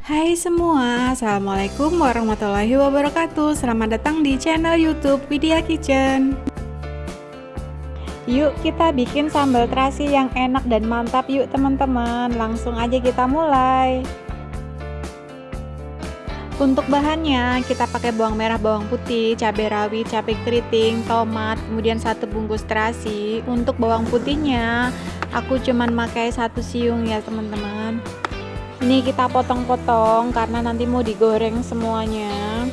Hai semua, Assalamualaikum warahmatullahi wabarakatuh Selamat datang di channel youtube Widya Kitchen Yuk kita bikin sambal terasi yang enak dan mantap yuk teman-teman Langsung aja kita mulai untuk bahannya kita pakai bawang merah, bawang putih, cabai rawit, cabai keriting, tomat, kemudian satu bungkus terasi. Untuk bawang putihnya aku cuman pakai satu siung ya teman-teman. Ini kita potong-potong karena nanti mau digoreng semuanya.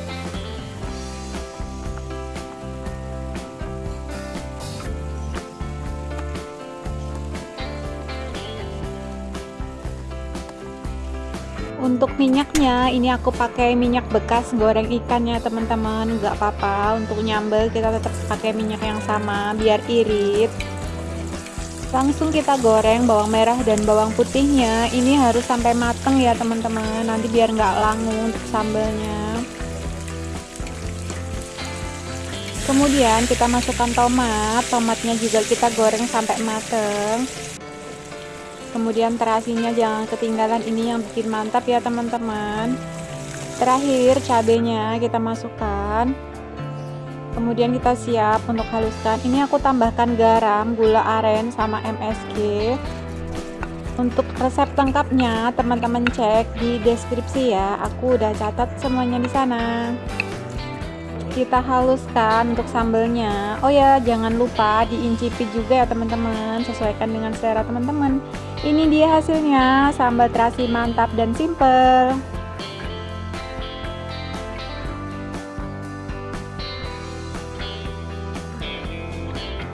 untuk minyaknya ini aku pakai minyak bekas goreng ikannya teman-teman nggak apa-apa untuk nyambel kita tetap pakai minyak yang sama biar irit langsung kita goreng bawang merah dan bawang putihnya. Ini harus sampai mateng ya teman-teman. Nanti biar nggak langu untuk sambalnya kemudian kita masukkan tomat. Tomatnya juga kita goreng sampai mateng. Kemudian terasinya jangan ketinggalan. Ini yang bikin mantap ya teman-teman. Terakhir cabenya kita masukkan kemudian kita siap untuk haluskan. Ini aku tambahkan garam gula aren sama MSG untuk resep lengkapnya teman-teman cek di deskripsi ya. Aku udah catat semuanya di sana. Kita haluskan untuk sambelnya. Oh ya jangan lupa diincipi juga ya teman-teman. Sesuaikan dengan selera teman-teman. Ini dia hasilnya sambal terasi mantap dan simple